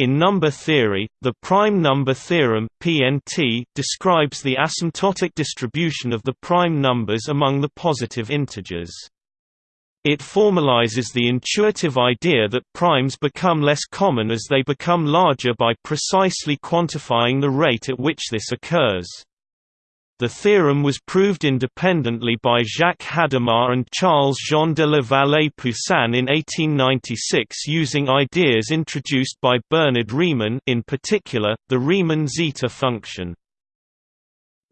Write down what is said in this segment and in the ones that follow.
In number theory, the prime number theorem (PNT) describes the asymptotic distribution of the prime numbers among the positive integers. It formalizes the intuitive idea that primes become less common as they become larger by precisely quantifying the rate at which this occurs. The theorem was proved independently by Jacques Hadamard and Charles-Jean de la Vallée-Poussin in 1896 using ideas introduced by Bernhard Riemann in particular, the Riemann zeta function.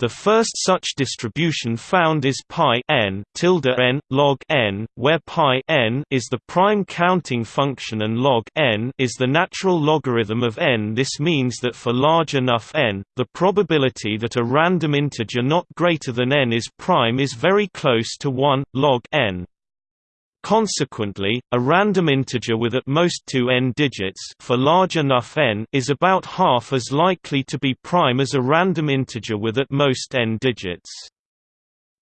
The first such distribution found is pi n tilde n log n, where pi n is the prime counting function and log n is the natural logarithm of n. This means that for large enough n, the probability that a random integer not greater than n is prime is very close to 1 log n. Consequently, a random integer with at most two n digits for large enough n is about half as likely to be prime as a random integer with at most n digits.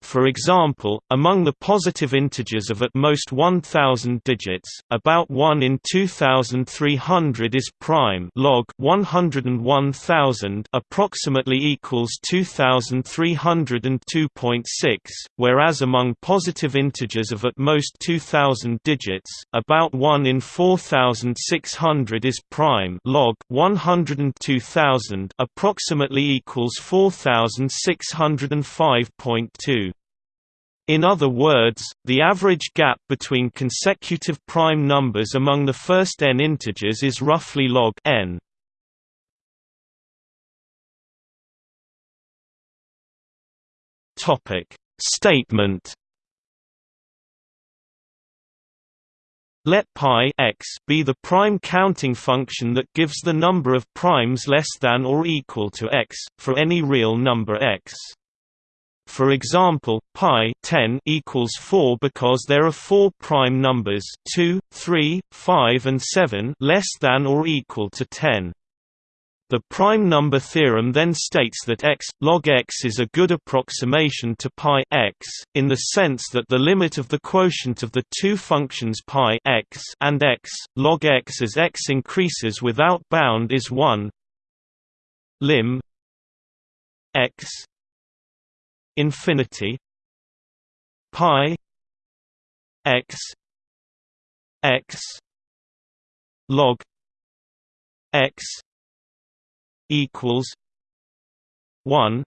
For example, among the positive integers of at most 1000 digits, about 1 in 2300 is prime log 101,000 approximately equals 2302.6, whereas among positive integers of at most 2000 digits, about 1 in 4600 is prime log 102,000 approximately equals 4605.2. In other words, the average gap between consecutive prime numbers among the first n integers is roughly log n. Topic Statement Let pi x be the prime counting function that gives the number of primes less than or equal to x, for any real number x. For example, pi 10 equals 4 because there are four prime numbers 2, 3, 5 and 7 less than or equal to 10. The prime number theorem then states that x log x is a good approximation to pi x in the sense that the limit of the quotient of the two functions pi x and x log x as x increases without bound is 1 lim x infinity pi x x log x equals 1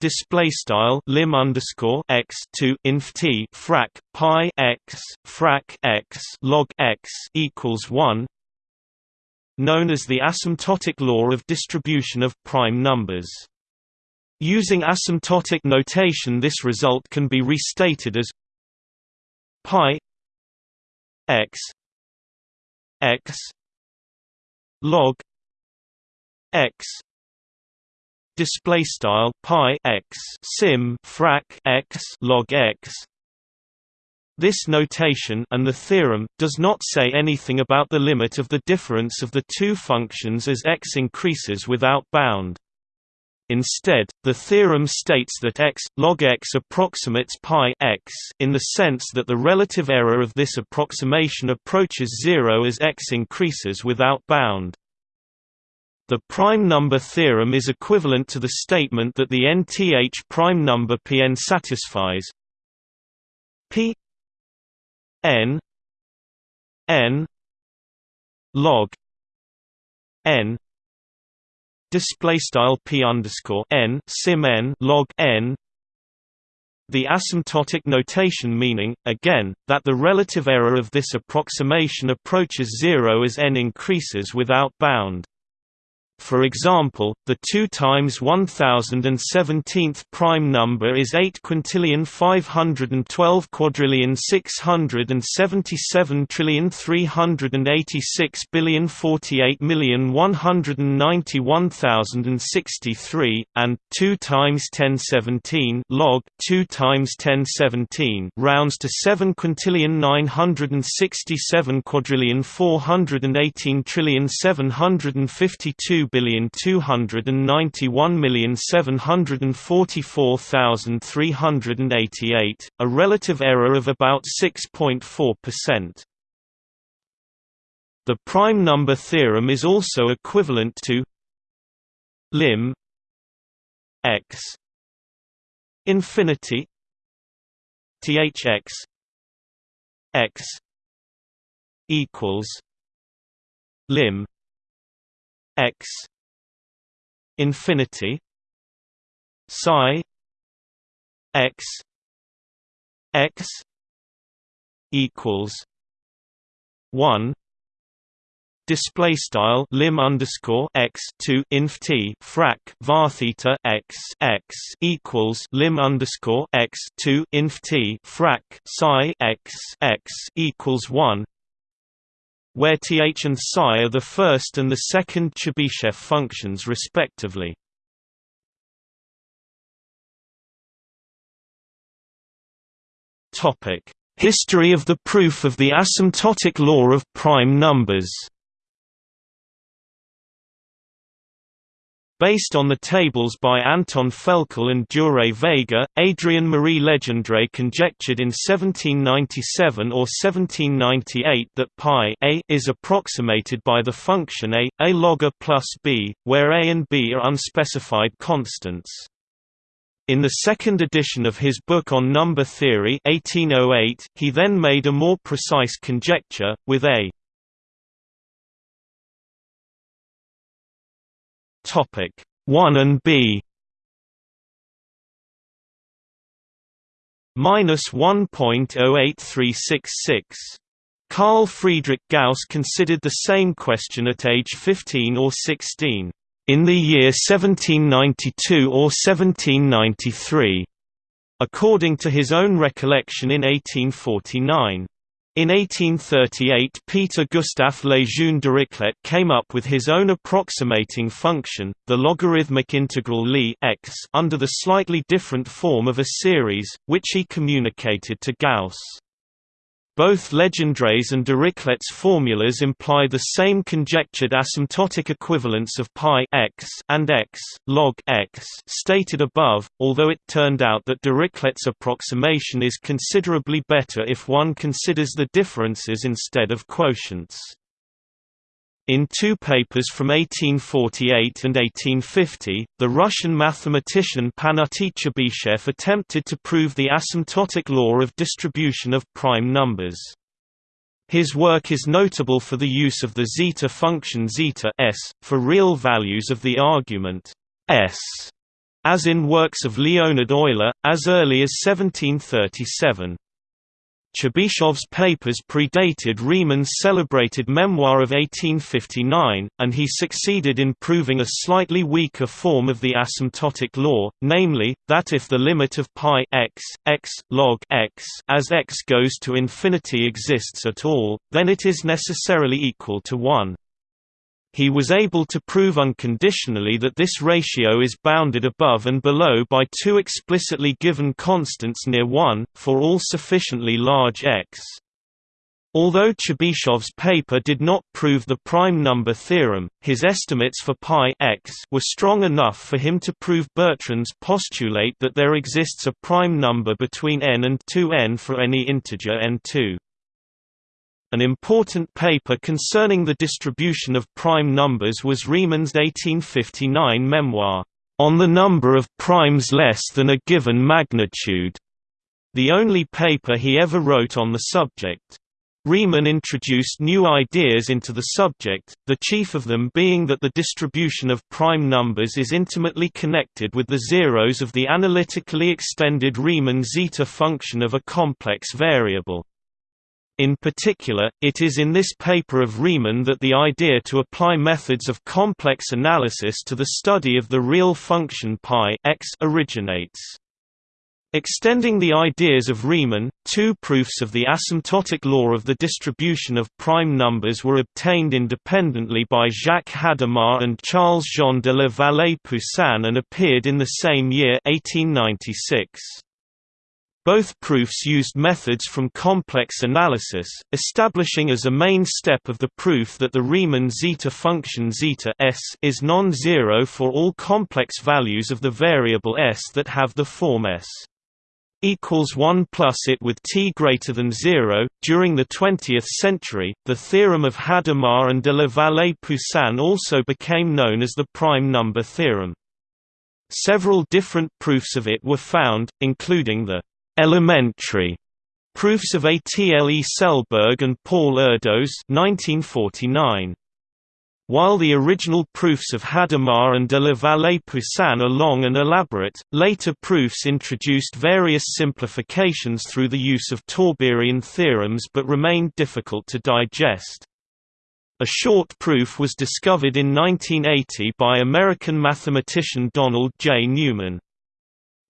display style lim underscore x to inf t frac pi x frac x log x equals 1 known as the asymptotic law of distribution of prime numbers Using asymptotic notation this result can be restated as pi x x log x display style pi x sim frac x log x. This notation and the theorem does not say anything about the limit of the difference of the two functions as x increases without bound Instead, the theorem states that x log x approximates pi x in the sense that the relative error of this approximation approaches zero as x increases without bound. The prime number theorem is equivalent to the statement that the nth prime number Pn satisfies p n n log n display style p underscore n sim n log n the asymptotic notation meaning, again, that the relative error of this approximation approaches zero as n increases without bound. For example, the 2 times 1017th prime number is 8 quintillion 512 quadrillion 677 trillion 386 billion 48 million 191,063 and 2 times 1017 log 2 times 1017 rounds to 7 quintillion 967 quadrillion 418 trillion 752 billion two hundred and ninety one million seven hundred and forty four thousand three hundred and eighty eight, a relative error of about six point four percent. The prime number theorem is also equivalent to lim x infinity thx x equals lim x infinity psi x x equals one display style lim underscore x to inf t frac var theta x x equals lim underscore x to inf t frac psi x x equals one, where th and psi are the first and the second Chebyshev functions respectively. History of the proof of the asymptotic law of prime numbers. Based on the tables by Anton Felkel and Jurij Vega, Adrien Marie Legendre conjectured in 1797 or 1798 that pi a is approximated by the function a, a log a plus b, where a and b are unspecified constants. In the second edition of his book on number theory 1808, he then made a more precise conjecture, with a Topic 1 and B minus 1.08366. Carl Friedrich Gauss considered the same question at age 15 or 16, in the year 1792 or 1793, according to his own recollection in 1849. In 1838 Peter Gustav Lejeune Dirichlet came up with his own approximating function, the logarithmic integral Li x under the slightly different form of a series, which he communicated to Gauss. Both Legendre's and Dirichlet's formulas imply the same conjectured asymptotic equivalence of pi x and x log x stated above, although it turned out that Dirichlet's approximation is considerably better if one considers the differences instead of quotients. In two papers from 1848 and 1850, the Russian mathematician Pafnuty Chebyshev attempted to prove the asymptotic law of distribution of prime numbers. His work is notable for the use of the zeta function zeta s, for real values of the argument s, as in works of Leonhard Euler, as early as 1737. Chebyshev's papers predated Riemann's celebrated memoir of 1859, and he succeeded in proving a slightly weaker form of the asymptotic law, namely, that if the limit of pi x, x log x as x goes to infinity exists at all, then it is necessarily equal to 1 he was able to prove unconditionally that this ratio is bounded above and below by two explicitly given constants near 1, for all sufficiently large x. Although Chebyshev's paper did not prove the prime number theorem, his estimates for pi x were strong enough for him to prove Bertrand's postulate that there exists a prime number between n and 2n for any integer n2. An important paper concerning the distribution of prime numbers was Riemann's 1859 memoir, On the Number of Primes Less Than a Given Magnitude, the only paper he ever wrote on the subject. Riemann introduced new ideas into the subject, the chief of them being that the distribution of prime numbers is intimately connected with the zeros of the analytically extended Riemann zeta function of a complex variable. In particular, it is in this paper of Riemann that the idea to apply methods of complex analysis to the study of the real function π x originates. Extending the ideas of Riemann, two proofs of the asymptotic law of the distribution of prime numbers were obtained independently by Jacques Hadamard and Charles-Jean de la Vallée-Poussin and appeared in the same year 1896. Both proofs used methods from complex analysis, establishing as a main step of the proof that the Riemann zeta function zeta s is non-zero for all complex values of the variable s that have the form s equals 1 plus it with t greater than 0. During the 20th century, the theorem of Hadamard and de la Vallée-Poussin also became known as the prime number theorem. Several different proofs of it were found, including the elementary proofs of Atle Selberg and Paul Erdos 1949. While the original proofs of Hadamard and de la Vallée-Poussin are long and elaborate, later proofs introduced various simplifications through the use of Tauberian theorems but remained difficult to digest. A short proof was discovered in 1980 by American mathematician Donald J. Newman.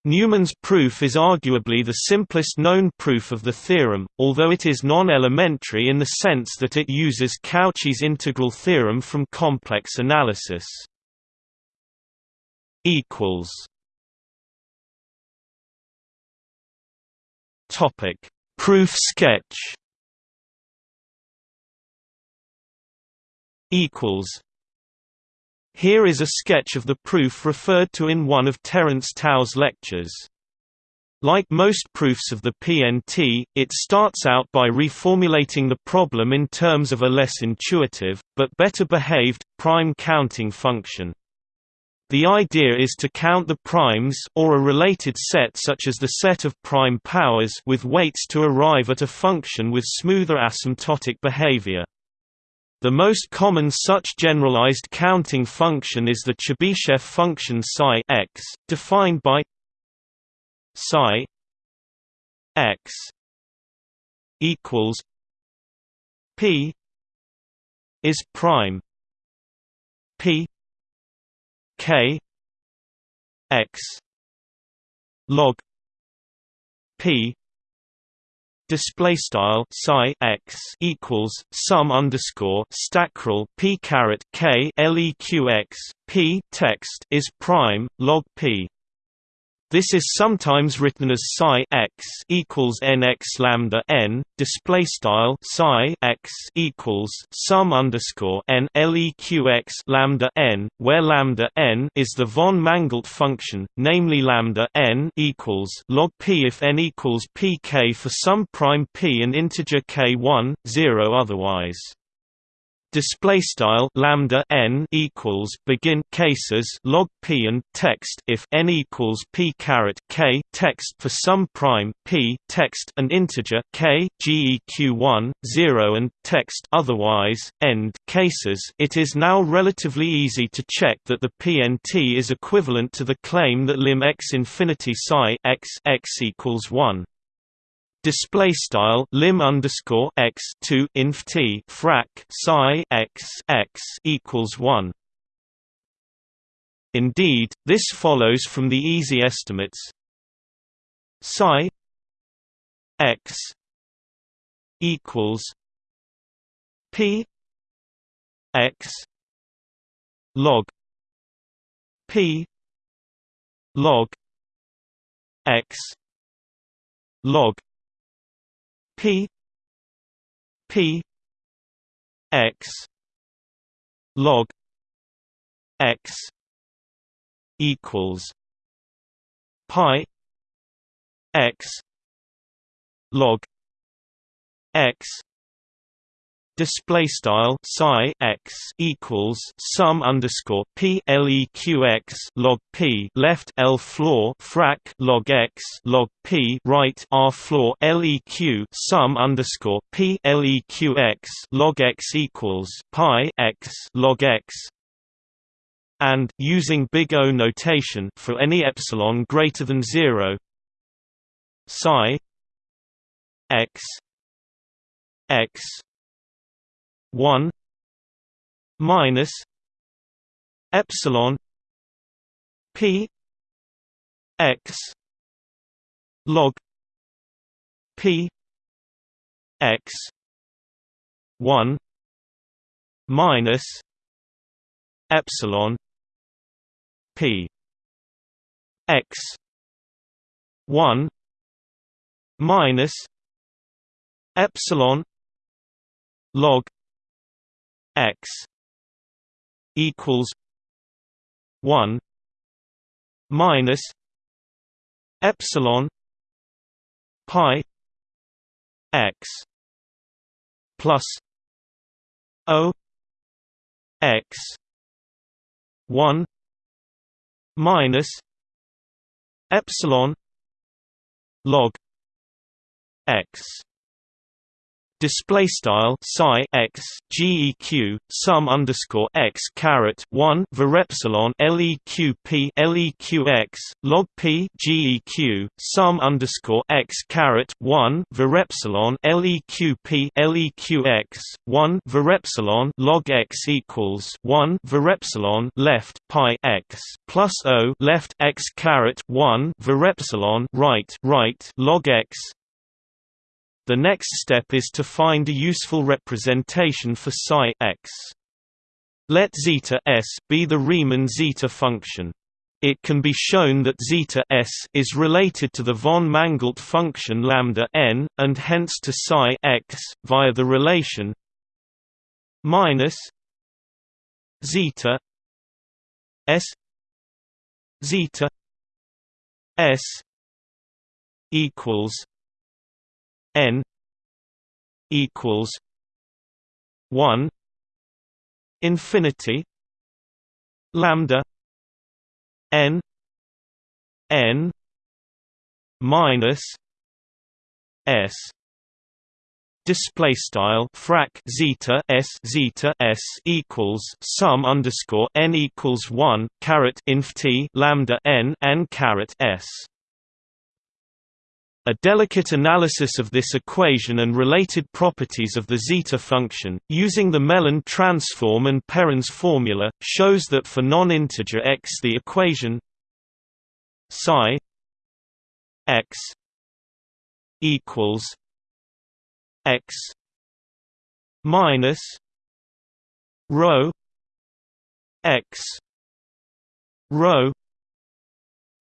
Newman's proof is arguably the simplest known proof of the theorem, although it is non-elementary in the sense that it uses Cauchy's integral theorem from complex analysis. Topic: Proof sketch. Equals here is a sketch of the proof referred to in one of Terence Tao's lectures. Like most proofs of the PNT, it starts out by reformulating the problem in terms of a less intuitive, but better behaved, prime counting function. The idea is to count the primes or a related set such as the set of prime powers with weights to arrive at a function with smoother asymptotic behavior. The most common such generalized counting function is the Chebyshev function psi x, defined by psi x equals p is prime p k x log p display style psi x equals sum underscore stackrel p caret k leq x p text is prime log p this is sometimes written as psi x equals nx lambda n. Display style psi x equals sum underscore n leq lambda n, where lambda n is the von Mangoldt function, namely lambda n equals log p if n equals pk for some prime p and integer k1, 0 otherwise display style lambda n equals begin cases log p and text if n equals p caret k text for some prime p text and integer k geq1 0 and text otherwise end cases. It is now relatively easy to check that the pnt is equivalent to the claim that lim x infinity psi x x equals 1 display style lim underscore x two inf t frac psi x x equals one. Indeed, this follows from the easy estimates psi x equals p x log p log x log P P X log X equals pi X log X display style psi x equals sum underscore p leq x log p left l floor frac log x log p right r floor leq sum underscore p leq x log x equals pi x log x. And using big O notation for any epsilon greater than 0 psi x x one minus epsilon p x log p x one minus epsilon p x one minus epsilon log x equals 1 minus epsilon pi x plus o x 1 minus epsilon log x display style psi x geq sum underscore x caret 1 varepsilon leq p leq x log p geq sum underscore x caret 1 varepsilon leq p leq x 1 varepsilon log x equals 1 varepsilon left pi x plus o left x caret 1 varepsilon right right log x the next step is to find a useful representation for psi x. Let zeta s be the Riemann zeta function. It can be shown that zeta s is related to the von Mangoldt function lambda n, and hence to psi x via the relation minus zeta s zeta s equals n equals 1 infinity lambda n n minus s display style frac zeta s zeta s equals sum underscore n equals 1 caret inf t lambda n n caret s a delicate analysis of this equation and related properties of the zeta function, using the Mellin transform and Perron's formula, shows that for non-integer x the equation psi x equals x minus rho x rho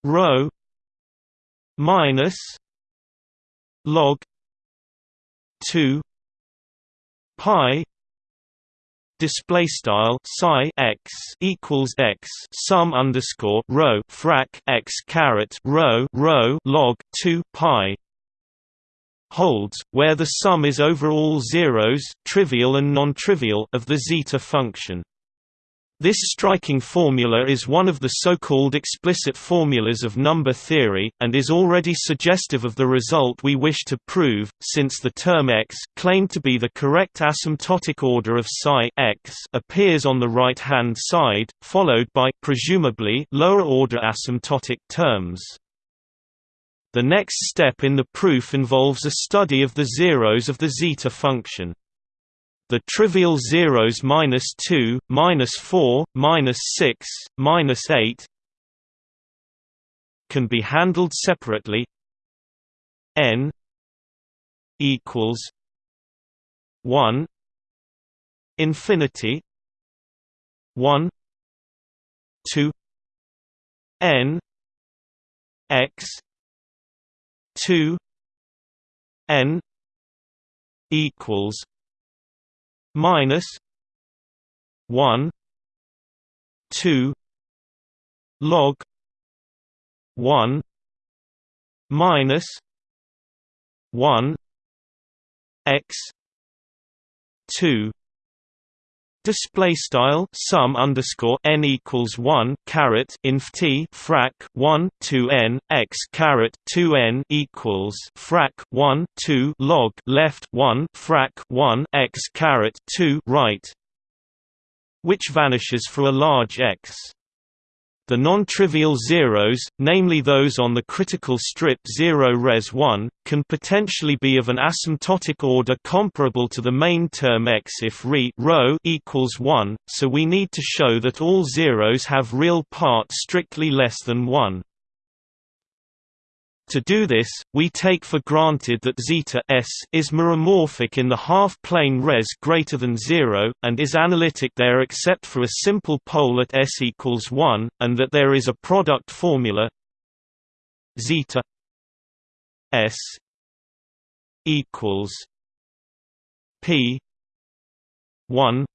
rho minus log 2 pi display style psi x equals x sum underscore rho frac x caret rho rho log 2 pi holds where the sum is over all zeros trivial and non-trivial of the zeta function this striking formula is one of the so-called explicit formulas of number theory, and is already suggestive of the result we wish to prove, since the term x claimed to be the correct asymptotic order of psi x appears on the right-hand side, followed by presumably lower-order asymptotic terms. The next step in the proof involves a study of the zeros of the zeta function. The trivial zeros minus 2, minus 4, minus 6, minus 8 can be handled separately. n equals 1 infinity 1 2 n x 2 n equals minus 1 2 log 1 minus 1 x 2 Display style sum underscore n equals one caret inf t frac one two n x caret two n equals frac one two log left one frac one x caret two right, which vanishes for a large x. The non-trivial zeros, namely those on the critical strip 0 res 1, can potentially be of an asymptotic order comparable to the main term x if re rho equals 1, so we need to show that all zeros have real part strictly less than 1. To do this, we take for granted that zeta s is meromorphic in the half-plane res greater than 0, and is analytic there except for a simple pole at s equals 1, and that there is a product formula zeta s equals p 1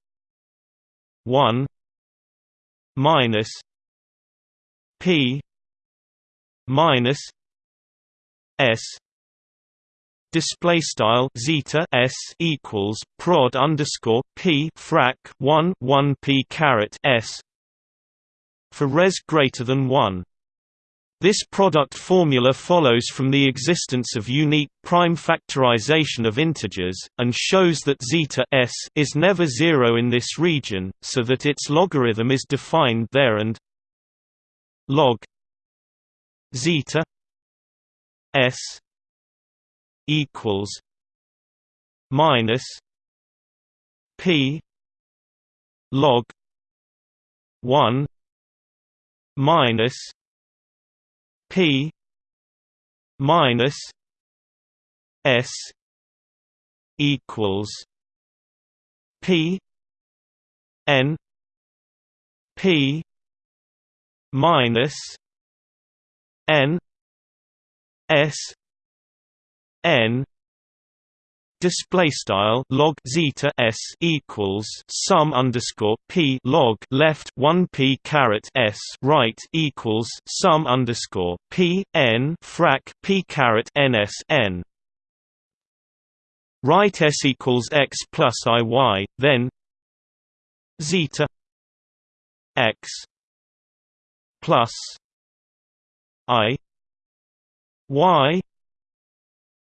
1 minus p minus S. Display style zeta s equals prod underscore p frac 1 1 p caret s for res greater than 1 this product formula follows from the existence of unique prime factorization of integers, and shows that zeta s is never zero in this region, so that its logarithm is defined there and log zeta s equals minus p log 1 minus P minus S equals P N P minus N S N Display style log zeta s equals sum underscore p log left one p caret s right equals sum underscore p n frac p caret ns n. Right s equals x plus i y then zeta x plus i y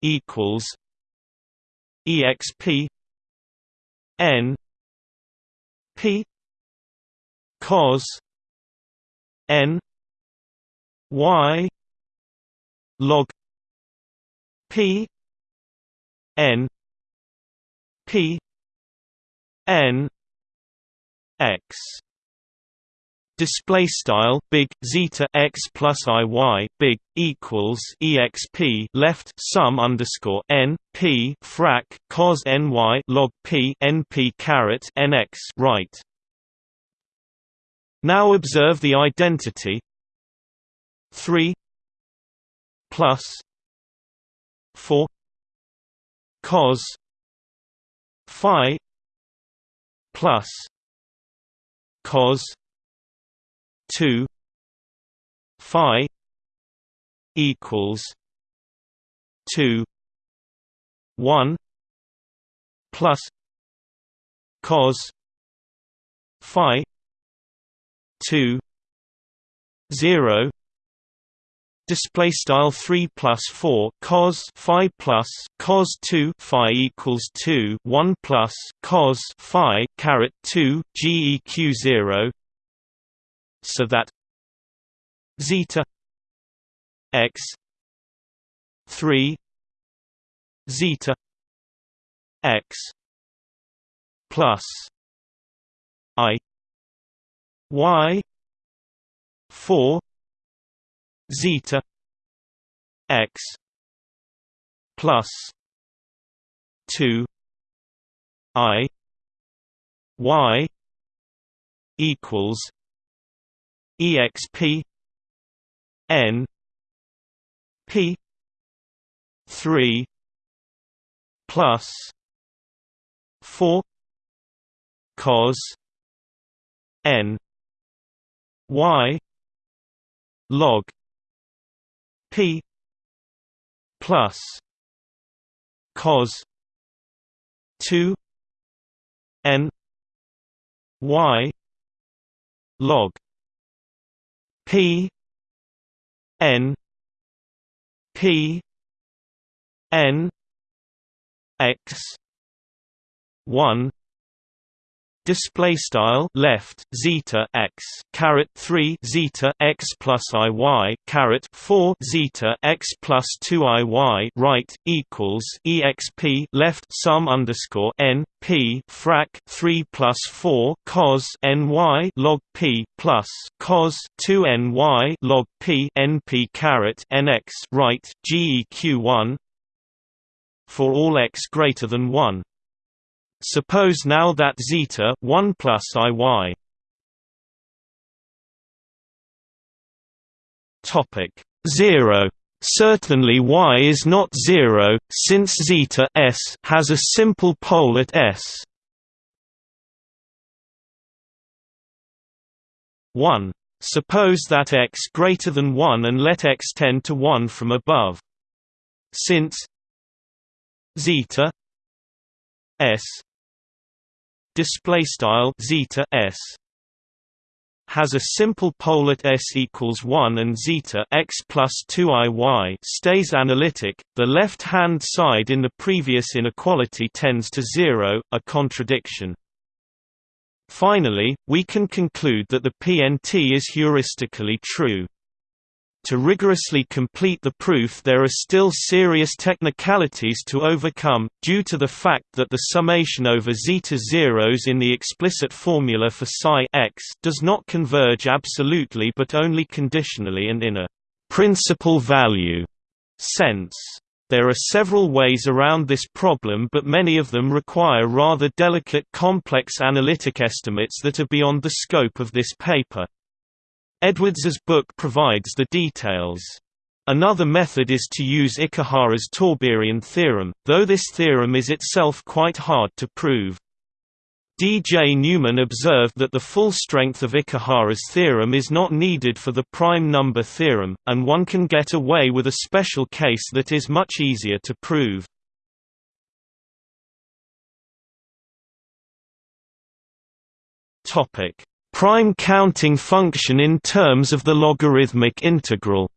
equals exp n p cos n y log p n p n x display style big zeta x plus i y big equals exp left sum underscore n p frac cos n y log p n p caret n x right. Now observe the identity three plus four cos phi plus cos 2 phi equals 2 1 plus cos phi 2 0 display style 3 plus 4 cos phi plus cos 2 phi equals 2 1 plus cos phi caret 2 geq 0 so that zeta x 3 zeta x plus i y 4 zeta x plus 2 i y equals exp n p 3 plus 4 cos n y log p plus cos 2 n y log P N P N X one display style left zeta x caret 3 zeta x plus i y caret 4 zeta x plus 2 i y right equals exp left sum underscore n p frac 3 plus 4 cos n y log p plus cos 2 n y log p n p caret n x right geq 1 for all x greater than 1 Suppose now that zeta 1 plus iy topic 0 Certainly y is not 0 since zeta s has a simple pole at s. 1 Suppose that x greater than 1 and let x tend to 1 from above. Since zeta s display style zeta s has a simple pole at s equals 1 and zeta x plus 2i stays analytic. The left-hand side in the previous inequality tends to zero, a contradiction. Finally, we can conclude that the PNT is heuristically true. To rigorously complete the proof there are still serious technicalities to overcome, due to the fact that the summation over zeta zeros in the explicit formula for psi x does not converge absolutely but only conditionally and in a «principal value» sense. There are several ways around this problem but many of them require rather delicate complex analytic estimates that are beyond the scope of this paper. Edwards's book provides the details. Another method is to use Ikehara's Tauberian theorem, though this theorem is itself quite hard to prove. D. J. Newman observed that the full strength of Ikehara's theorem is not needed for the prime number theorem, and one can get away with a special case that is much easier to prove. Topic: prime counting function in terms of the logarithmic integral.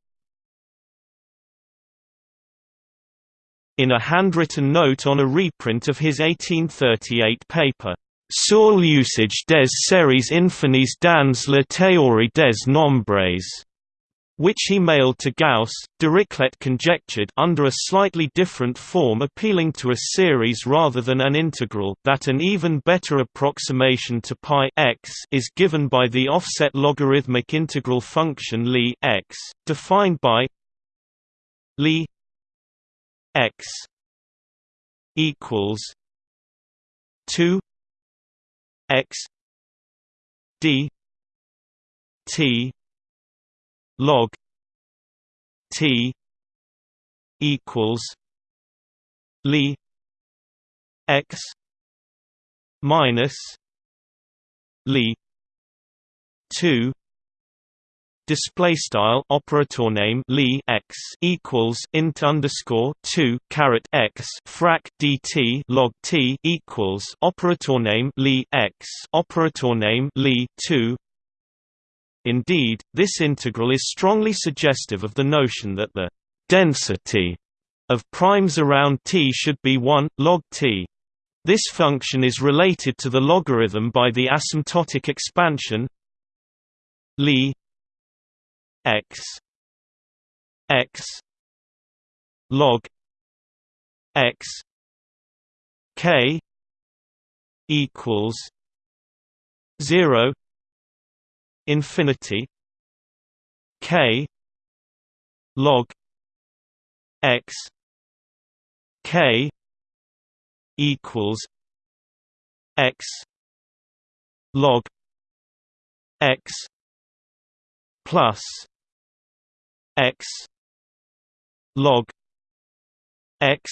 In a handwritten note on a reprint of his 1838 paper, Sur l'usage des séries infinies dans la théorie des nombres, which he mailed to Gauss, Dirichlet conjectured under a slightly different form appealing to a series rather than an integral that an even better approximation to pi x is given by the offset logarithmic integral function Li x, defined by Li x equals 2 x d t log T equals Li X minus Li two Display style operator name Li x equals int underscore two caret x frac dt log t equals operator name Li x operator name Li two Indeed, this integral is strongly suggestive of the notion that the density of primes around t should be 1, log t. This function is related to the logarithm by the asymptotic expansion Li x x log x k equals 0 infinity k log x k equals x log x plus x log x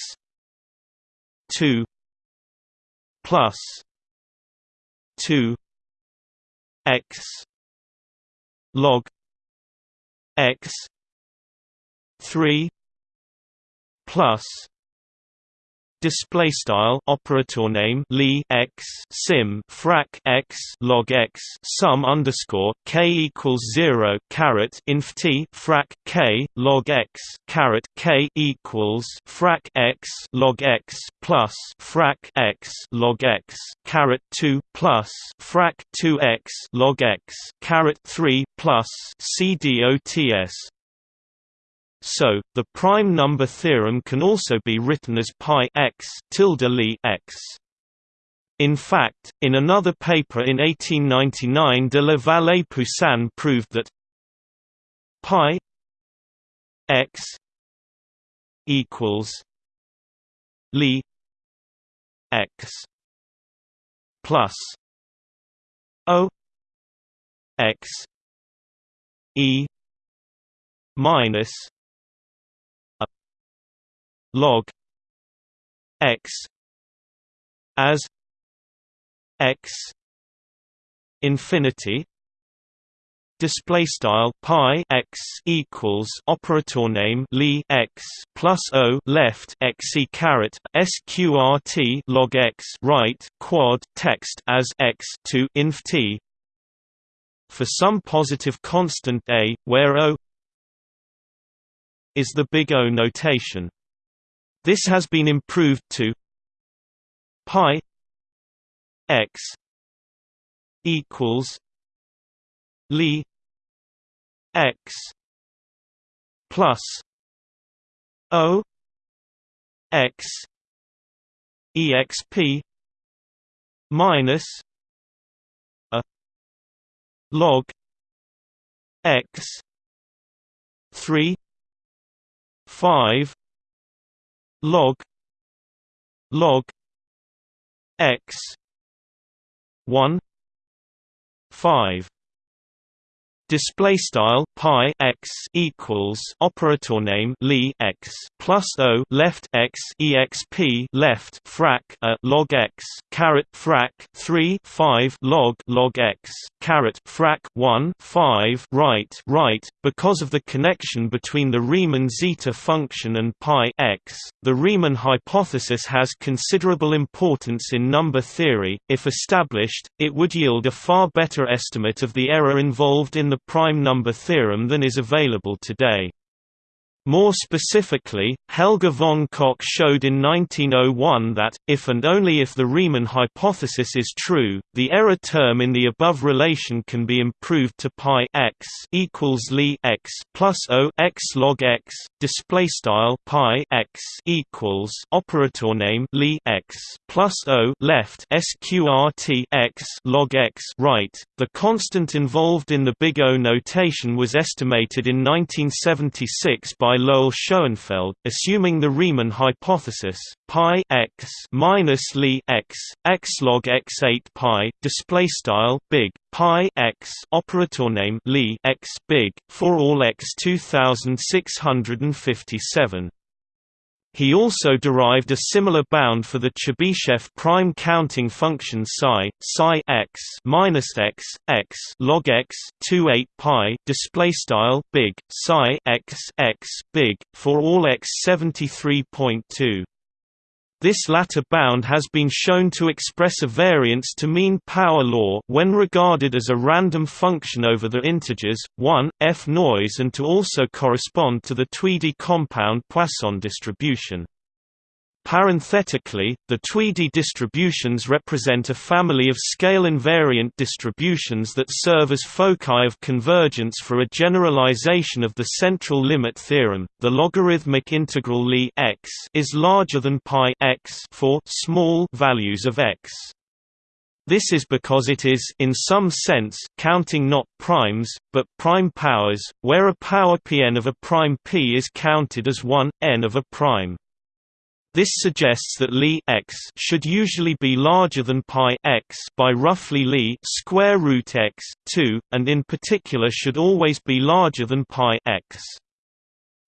2 plus 2 x log x 3 plus display style operator name Li x sim frac x log x sum underscore k equals 0 caret inf t frac k log x caret k equals frac x log x plus frac x log x caret 2 plus frac 2x log x caret 3 plus cdots so, the prime number theorem can also be written as pi x tilde li x. In fact, in another paper in 1899 de la Vallée-Poussin proved that pi x equals li x plus o x e minus log x as x infinity display style pi x equals operator name li x plus o left x e caret sqrt log x right quad text as x to inf t for some positive constant a where o is the big O notation. This has been improved to pi x equals Li x plus O x exp minus a log x 3 5 log log x 1 5 display style pi x equals operator name li x plus o left x exp left frac a log x caret frac 3 5 log log x caret frac 1 5 right right. Because of the connection between the Riemann zeta function and pi x the Riemann hypothesis has considerable importance in number theory. If established it would yield a far better estimate of the error involved in the prime number theorem than is available today. More specifically, Helge von Koch showed in 1901 that, if and only if the Riemann hypothesis is true, the error term in the above relation can be improved to pi x equals li x plus o x log x display style pi x equals operator name li x plus o left sqrt x log x right. The constant involved in the big O notation was estimated in 1976 by by Lowell Schoenfeld, assuming the Riemann hypothesis pi x minus li x x log x 8 pi display style big pi x operator name li x big for all x 2657 he also derived a similar bound for the Chebyshev prime counting function psi psi x minus x x log x 2 8 pi display style big psi x x big for all x 73.2. This latter bound has been shown to express a variance to mean power law when regarded as a random function over the integers 1 f noise and to also correspond to the Tweedie compound Poisson distribution. Parenthetically, the Tweedie distributions represent a family of scale-invariant distributions that serve as foci of convergence for a generalization of the central limit theorem. The logarithmic integral Li x is larger than pi x for small values of x. This is because it is in some sense counting not primes, but prime powers, where a power pn of a prime p is counted as 1, n of a prime. This suggests that Li x should usually be larger than pi x by roughly Li square root x 2, and in particular should always be larger than pi x.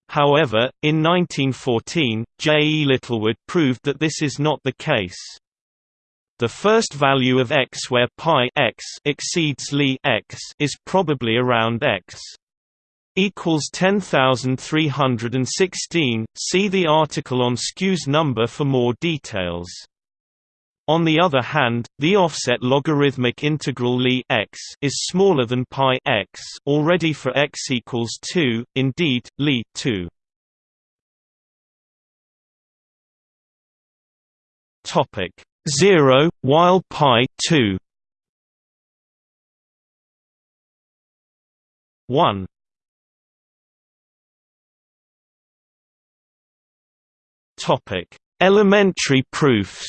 However, in 1914, J. E. Littlewood proved that this is not the case. The first value of x where pi x exceeds Li x is probably around x equals 10316 see the article on Skewes's number for more details. On the other hand, the offset logarithmic integral Li x is smaller than pi x. Already for x equals 2, indeed, Li 2. Topic 0 while pi 2 1 Topic: Elementary proofs.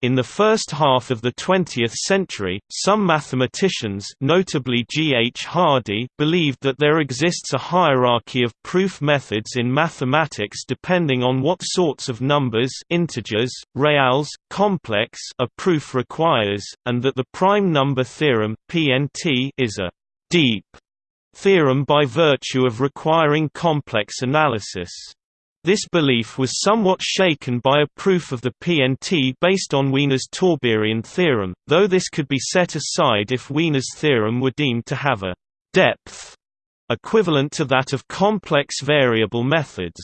In the first half of the 20th century, some mathematicians notably G. H. Hardy believed that there exists a hierarchy of proof methods in mathematics depending on what sorts of numbers integers, reals, complex a proof requires, and that the prime number theorem PNT is a «deep» theorem by virtue of requiring complex analysis. This belief was somewhat shaken by a proof of the PNT based on Wiener's Tauberian theorem, though this could be set aside if Wiener's theorem were deemed to have a «depth» equivalent to that of complex variable methods.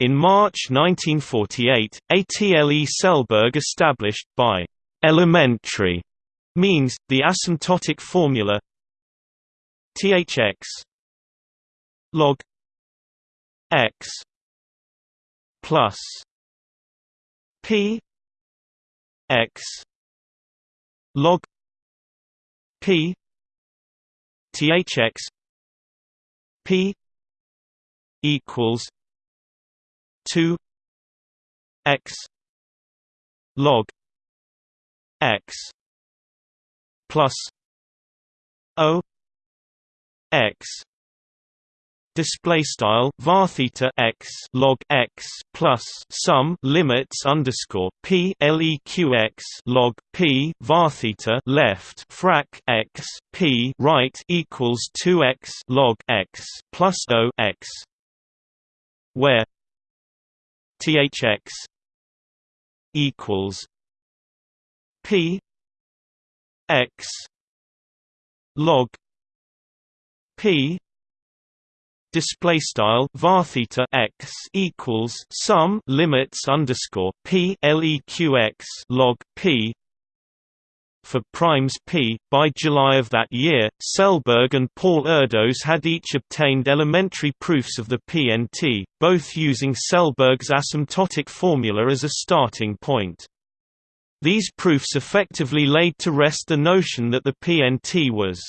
In March 1948, ATLE Selberg established, by «elementary» means, the asymptotic formula THX log x plus p x log p thx p equals 2 x log x plus o x. Display style var theta x log x plus sum limits underscore p leq x log p var theta left frac x p right equals 2 x log x plus o x where thx equals p x log p display style var theta x equals sum limits underscore p leq x log p for primes p. By July of that year, Selberg and Paul Erdos had each obtained elementary proofs of the PNT, both using Selberg's asymptotic formula as a starting point. These proofs effectively laid to rest the notion that the PNT was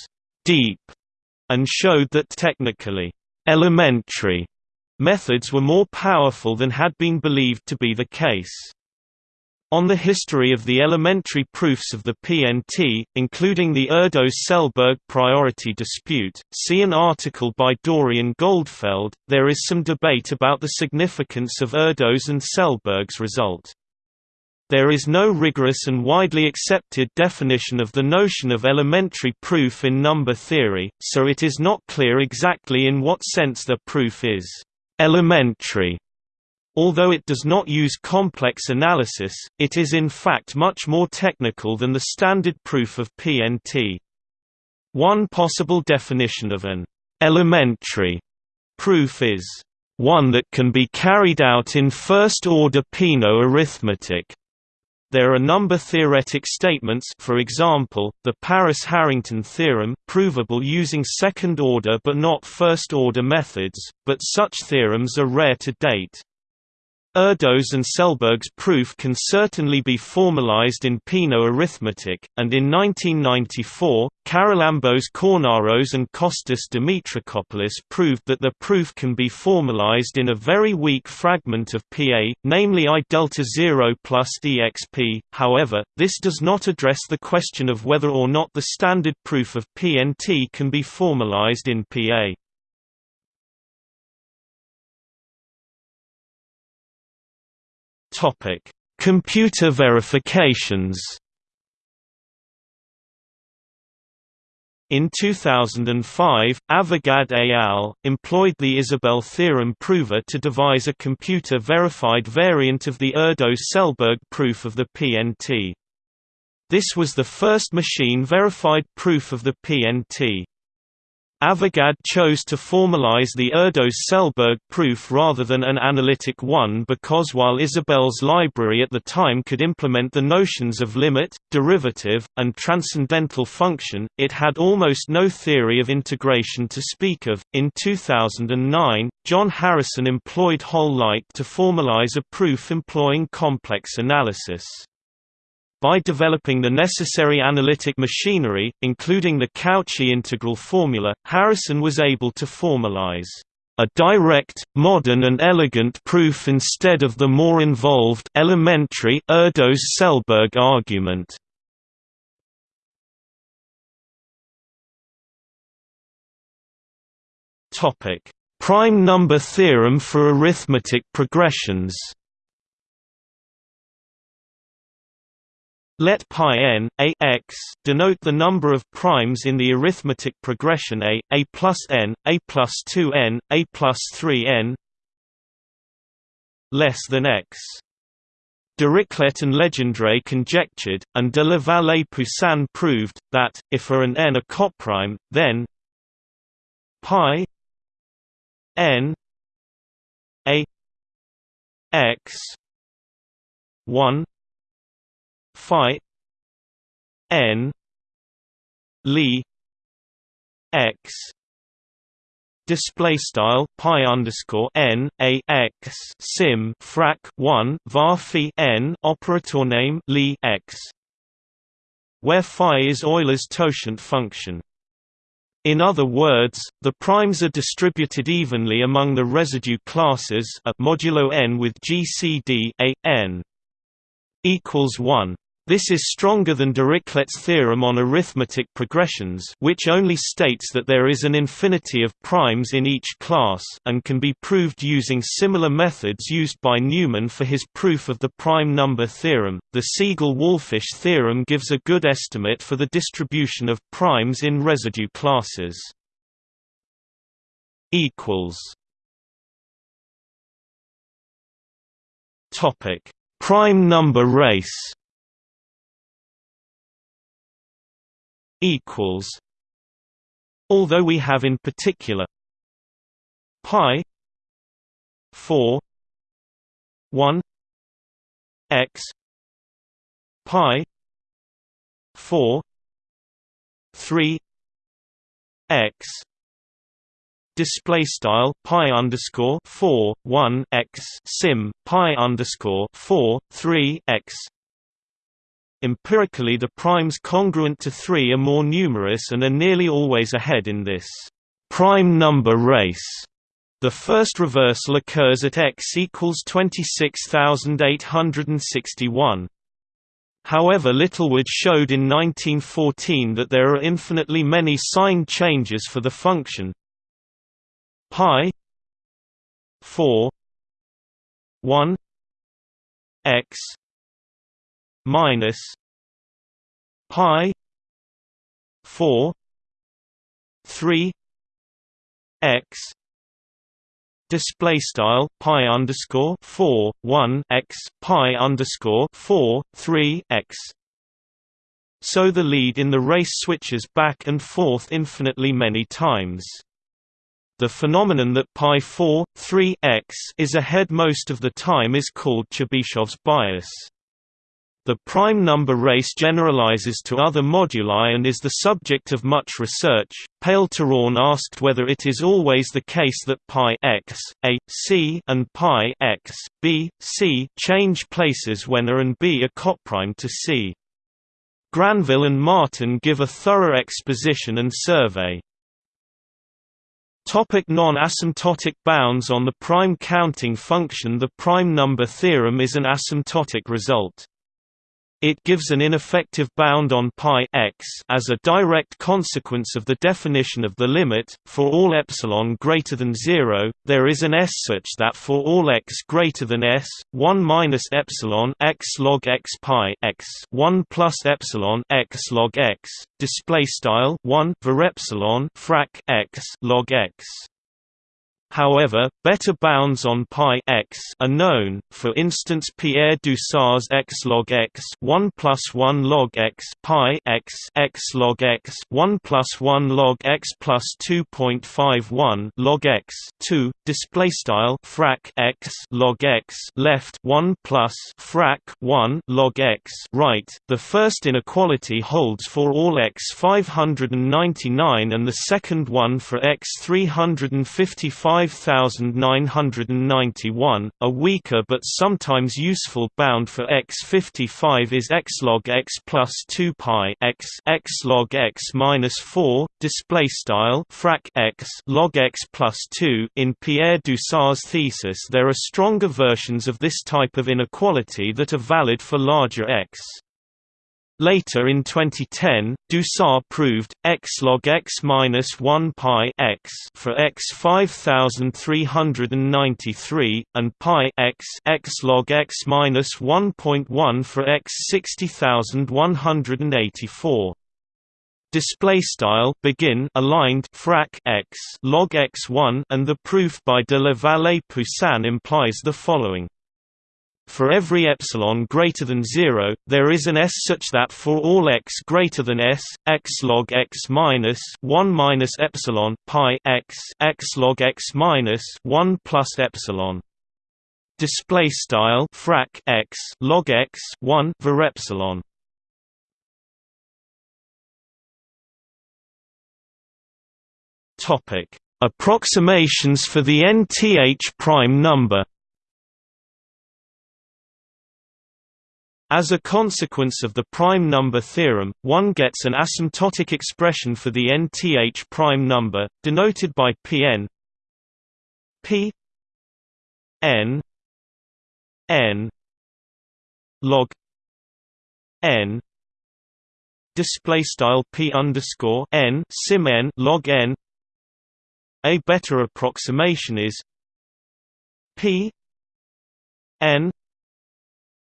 «deep» and showed that technically elementary methods were more powerful than had been believed to be the case. On the history of the elementary proofs of the PNT, including the Erdos-Selberg priority dispute, see an article by Dorian Goldfeld. There is some debate about the significance of Erdos and Selberg's result. There is no rigorous and widely accepted definition of the notion of elementary proof in number theory, so it is not clear exactly in what sense the proof is elementary. Although it does not use complex analysis, it is in fact much more technical than the standard proof of PNT. One possible definition of an elementary proof is one that can be carried out in first-order Peano arithmetic. There are number-theoretic statements for example, the Paris-Harrington theorem provable using second-order but not first-order methods, but such theorems are rare to date. Erdos and Selberg's proof can certainly be formalized in Peano arithmetic, and in 1994, Charalambos Kornaros and Kostas Dimitrakopoulos proved that the proof can be formalized in a very weak fragment of Pa, namely I delta 0 plus exp. However, this does not address the question of whether or not the standard proof of PNT can be formalized in Pa. Topic: Computer verifications. In 2005, Avigad et al. employed the Isabelle theorem prover to devise a computer-verified variant of the Erdos-Selberg proof of the PNT. This was the first machine-verified proof of the PNT. Avigad chose to formalize the Erdos-Selberg proof rather than an analytic one because while Isabelle's library at the time could implement the notions of limit, derivative, and transcendental function, it had almost no theory of integration to speak of. In 2009, John Harrison employed Hol Light to formalize a proof employing complex analysis. By developing the necessary analytic machinery, including the Cauchy integral formula, Harrison was able to formalize a direct, modern and elegant proof instead of the more involved elementary Erdos-Selberg argument. Prime number theorem for arithmetic progressions Let pi n, a x, denote the number of primes in the arithmetic progression a, a plus n, a plus 2n, a plus 3n less than x. Dirichlet and Legendre conjectured, and de la Vallée-Poussin proved, that, if A and n are coprime, then pi n a x 1 phi n li x display style pi underscore n a x sim frac 1 var phi n operator name li x where phi is Euler's totient function in other words, the primes are distributed evenly among the residue classes a modulo n with GCD a n equals 1. This is stronger than Dirichlet's theorem on arithmetic progressions which only states that there is an infinity of primes in each class and can be proved using similar methods used by Newman for his proof of the prime number theorem. The Siegel-Walfisz theorem gives a good estimate for the distribution of primes in residue classes. equals Topic: Prime number race equals although we have in particular pi 4 1 x pi 4 3 x display style pi underscore 4 1 x sim pi underscore 4 3 x Empirically the primes congruent to 3 are more numerous and are nearly always ahead in this prime number race. The first reversal occurs at x equals 26861. However Littlewood showed in 1914 that there are infinitely many sign changes for the function pi 4 1 x minus pi 4 3 x display style pi underscore 4 1 x pi underscore 4 3 x. So the lead in the race switches back and forth infinitely many times. The phenomenon that pi 4 3 x is ahead most of the time is called Chebyshev's bias the prime number race generalizes to other moduli and is the subject of much research. Pál Turán asked whether it is always the case that pi x, a, c and pi x, b, c change places when a and b are coprime to c. Granville and Martin give a thorough exposition and survey. Non-asymptotic bounds On the prime counting function The prime number theorem is an asymptotic result. It gives an ineffective bound on pi x as a direct consequence of the definition of the limit. For all epsilon greater than 0, there is an s such that for all x greater than s, 1 minus epsilon x log x pi x 1 plus epsilon x log x display style 1 var epsilon frac x log x However, better bounds on pi x are known, for instance Pierre Dusart's x log x 1 plus 1 log x pi x x log x 1 plus 1 log x plus 2.51 log x 2 display style frac x log x left 1 plus frac 1 log x right. The first inequality holds for all x 599 and the second one for x 355 5991. A weaker but sometimes useful bound for x55 is x log x plus 2 pi x x log x minus 4. Display style frac x log x plus 2. In Pierre Dusart's thesis, there are stronger versions of this type of inequality that are valid for larger x. Later in 2010, Dusart proved x log x minus 1 pi x for x 5393 and pi x x log x minus 1.1 for x 60184. Display style begin aligned frac x log x1 and the proof by de la Vallée Poussin implies the following for every epsilon greater than 0, there is an s such that for all x greater than s, x log x minus 1 minus epsilon pi x x log x minus 1 plus epsilon. Display style frac x log x 1 var epsilon. Topic. Approximations for the nth prime number As a consequence of the prime number theorem, one gets an asymptotic expression for the nth prime number, denoted by Pn p n n log n display style p underscore n sim n log n. A better approximation is p n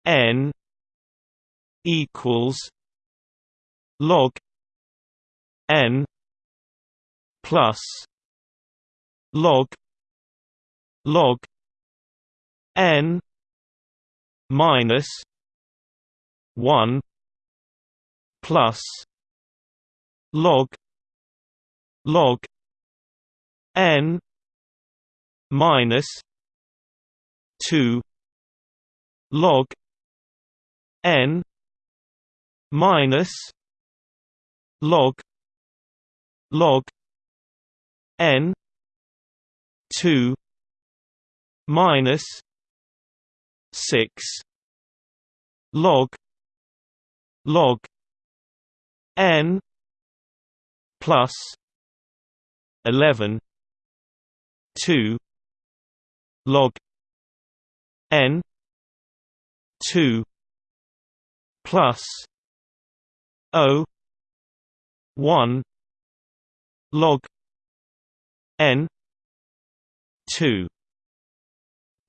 n equals log n plus log log n minus 1 plus log log n minus 2 log n minus log log n 2 minus 6 log log n plus 11 2 log n 2 plus O one log N two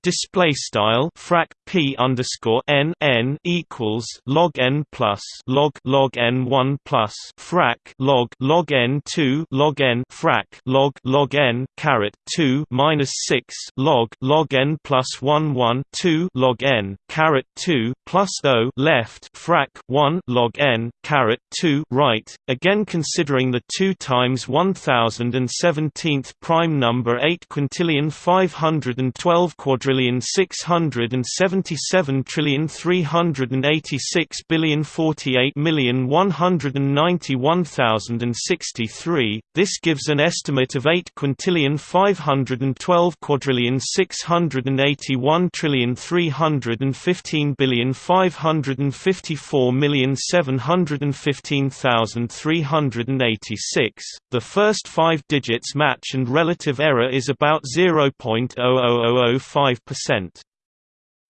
display style frac p underscore n n equals log n plus log log n one plus frac log log n two log n frac log log n caret two minus six log log n plus one one two log n caret two plus o left frac one log n caret two right. Again, considering the two times one thousand and seventeenth prime number eight quintillion five hundred and twelve quadrillion trillion six hundred and seventy seven trillion three hundred and eighty six billion forty eight million one hundred and ninety one thousand and sixty three. This gives an estimate of eight quintillion five hundred and twelve quadrillion six hundred and eighty one trillion three hundred and fifteen billion 554,715,386. The first five digits match and relative error is about 0.00005%.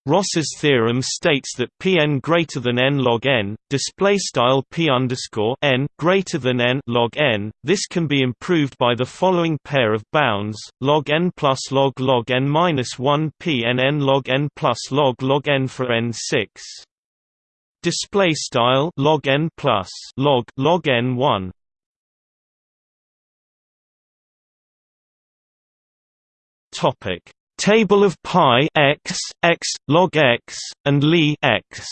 Rosser's theorem states that Pn greater than n log n, display style p underscore n greater than n log n. This can be improved by the following pair of bounds: log n plus log log n minus one Pn n log n plus log log n for n six. Display style log n plus log log n one. Topic Table of pi x, x, log x, and Li x.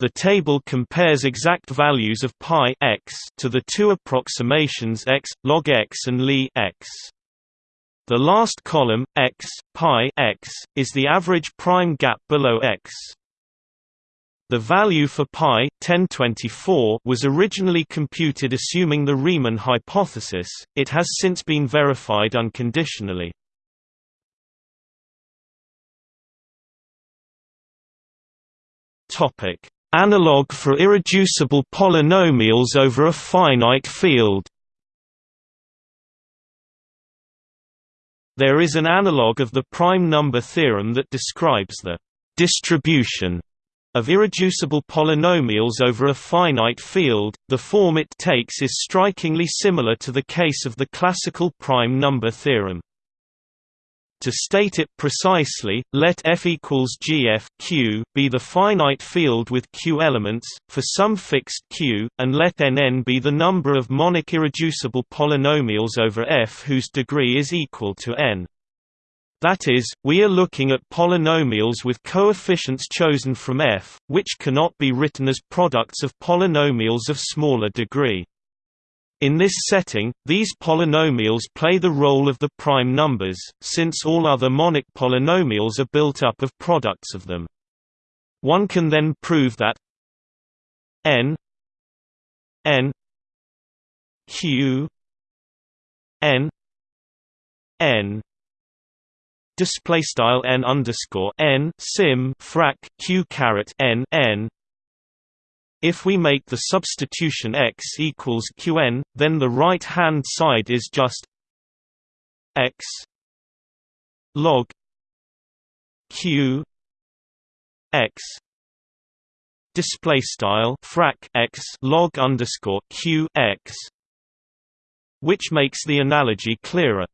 The table compares exact values of pi x to the two approximations x, log x and Li x. The last column, x, pi x, is the average prime gap below x. The value for pi 1024 was originally computed assuming the Riemann hypothesis, it has since been verified unconditionally. Analog for irreducible polynomials over a finite field. There is an analog of the prime number theorem that describes the distribution of irreducible polynomials over a finite field, the form it takes is strikingly similar to the case of the classical prime number theorem. To state it precisely, let f equals gf q be the finite field with q elements, for some fixed q, and let nn be the number of monic irreducible polynomials over f whose degree is equal to n. That is, we are looking at polynomials with coefficients chosen from F, which cannot be written as products of polynomials of smaller degree. In this setting, these polynomials play the role of the prime numbers, since all other monic polynomials are built up of products of them. One can then prove that n n q n n display style n underscore n sim frac q caret n n. If we make the substitution x equals qn, then the right hand side is just x log q x display style frac x log underscore q x, which makes the analogy clearer.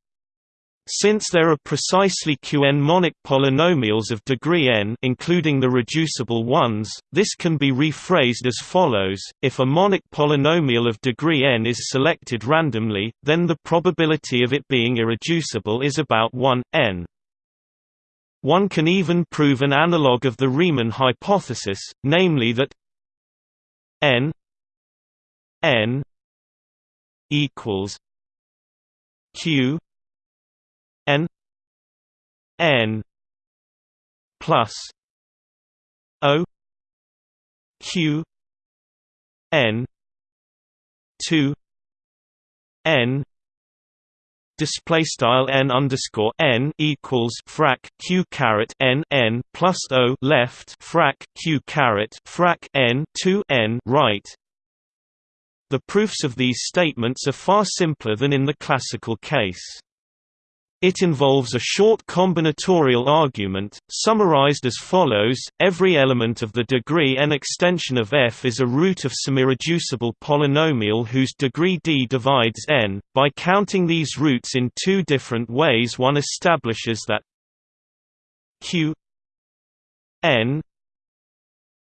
Since there are precisely Qn monic polynomials of degree n including the reducible ones, this can be rephrased as follows, if a monic polynomial of degree n is selected randomly, then the probability of it being irreducible is about 1, n. One can even prove an analog of the Riemann hypothesis, namely that n n equals q n n plus o q n 2 n display style n underscore n equals frac q caret n n plus o left frac q caret frac n 2 n right. The proofs of these statements are far simpler than in the classical case. It involves a short combinatorial argument, summarized as follows, every element of the degree n extension of f is a root of some irreducible polynomial whose degree d divides n. By counting these roots in two different ways one establishes that q n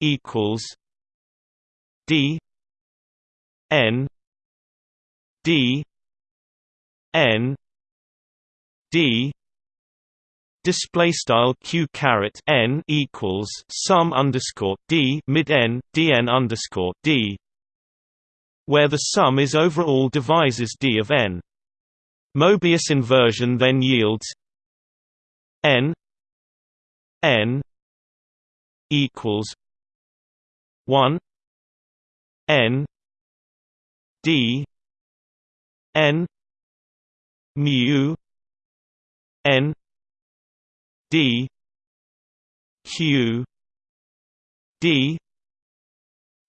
equals d n d n d display style q caret n equals sum underscore d mid n dn underscore d, where the sum is over all divisors d of n. Mobius inversion then yields n n equals one n d n mu N D Q D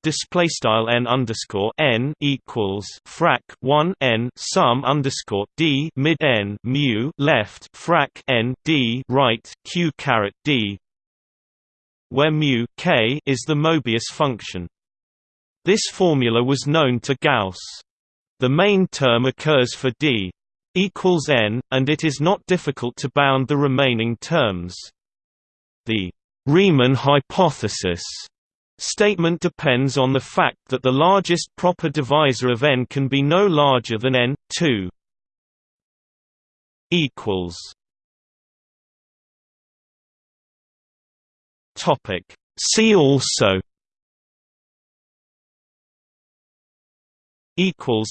display style n underscore n equals frac 1 n sum underscore d mid n mu left frac n d right q caret d where mu k is the Mobius function. This formula was known to Gauss. The main term occurs for d equals n, and it is not difficult to bound the remaining terms. The Riemann hypothesis statement depends on the fact that the largest proper divisor of n can be no larger than n 2 equals topic see also equals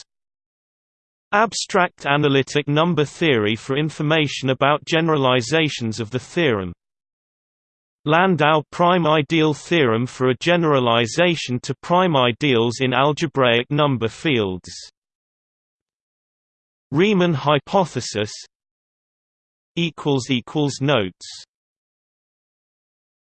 Abstract analytic number theory for information about generalizations of the theorem. Landau prime ideal theorem for a generalization to prime ideals in algebraic number fields. Riemann hypothesis. Equals equals Notes